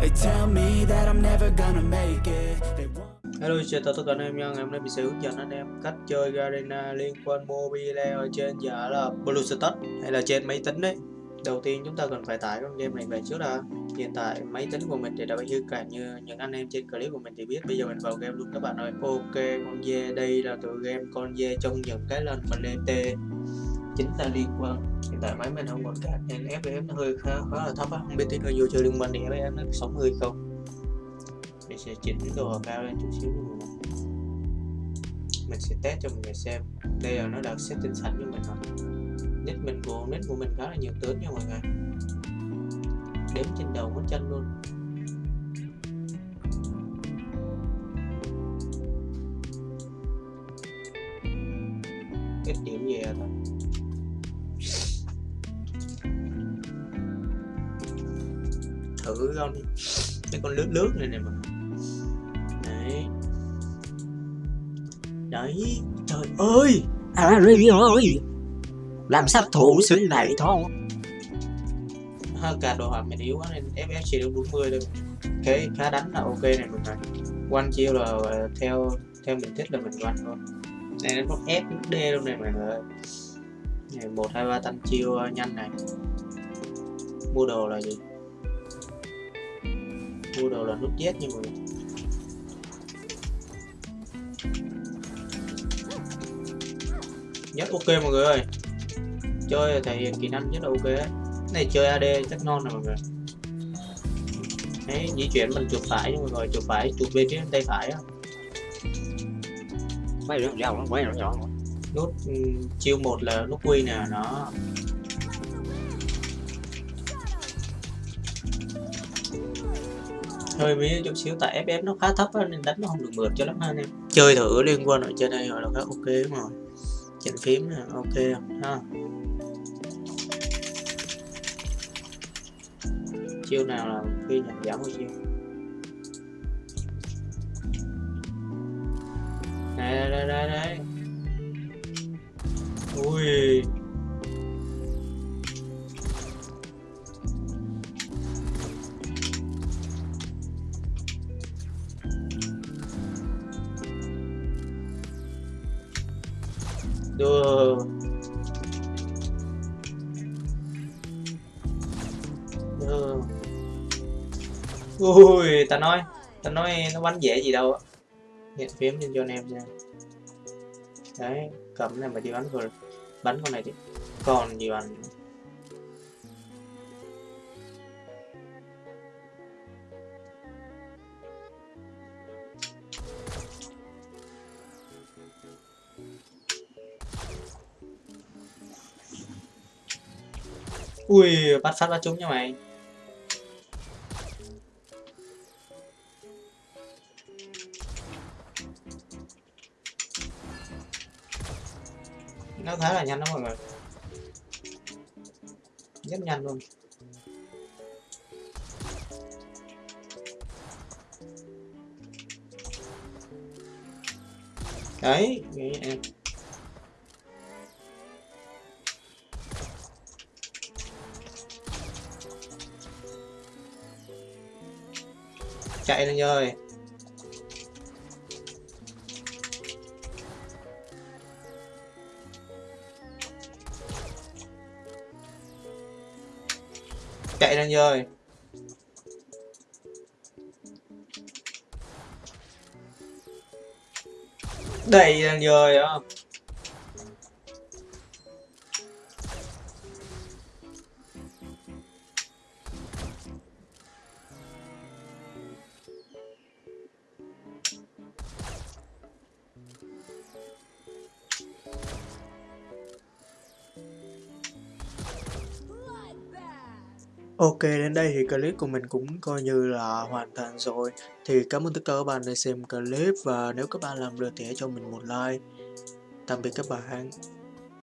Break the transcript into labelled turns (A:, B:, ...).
A: Hello chào tất cả anh em nha, ngày hôm nay mình sẽ hướng dẫn anh em cách chơi Garena liên quan mobile ở trên giả là BlueStacks hay là trên máy tính đấy. Đầu tiên chúng ta cần phải tải con game này về trước đã. Hiện tại máy tính của mình thì đã bị hư cả như những anh em trên clip của mình thì biết. Bây giờ mình vào game luôn các bạn ơi. Ok con dê đây là tựa game con dê trong những cái lần mình lên T chính là liên quan. Hiện tại máy mình không còn card nên FPS nó hơi khá, khá là thấp á. Không biết tí nữa vô chơi liên minh thì FPS nó 60 không? Mình sẽ chỉnh đồ cao lên chút xíu. Cho mọi người mình sẽ test cho mọi người xem. Đây là nó đã setting sẵn cho mình rồi. Nick mình của nick của mình khá là nhiều tướng nha mọi người. Đếm trên đầu ngón chân luôn. Ít điểm về thôi. Thử con cái con lướt lướt này nè mà đấy. Đấy trời ơi!
B: À rồi rồi Làm sát thủ xứng này thôi?
A: Ha, cả đồ họa mình yếu quá nên FF chỉ được 40 thôi. Cái khá đánh là ok này mình này one chiêu là ờ, theo theo mình thích là mình one thôi. Này nó F nó D luôn này mọi người. Ơi này một hai ba tăng chiêu ờ, nhanh này. Mua đồ là gì mua đồ là nút Z nha mọi người. Nhất ok mọi người ơi. Chơi thể hiện kỹ năng rất là ok. Này chơi AD chắc ngon rồi mọi người. Đấy di chuyển mình chuột phải mọi người chuột phải chuột bên phía tay phải á.
B: Mấy đứa dao nó rồi nhỏ
A: nút ừ, chiêu một là nút quy nè nó hơi bí chút xíu tại FF nó khá thấp á, nên đánh nó không được mượt cho lắm ha anh em. Chơi thử liên quan ở trên đây rồi là khá ok đúng rồi. Chỉnh phím nè ok ha. Chiêu nào là khi nhận giảm bao nhiêu? Đây đây đây đây. Ui. Đưa đưa ui, ta nói ta nói nó bắn dễ gì đâu á. Hiện phím lên cho anh em nha. Đấy, cầm này mà đi bắn rồi bắn con này thì còn gì bằng ui, bắt phát bắt trúng nha mày. Nó khá là nhanh đó mọi người. Rất nhanh luôn. Đấy nghĩ em. Chạy lên rồi. Chạy lên rồi. Đầy lên rồi á Ok, đến đây thì clip của mình cũng coi như là hoàn thành rồi. Thì cảm ơn tất cả các bạn đã xem clip và nếu các bạn làm được thì hãy cho mình một like. Tạm biệt các bạn.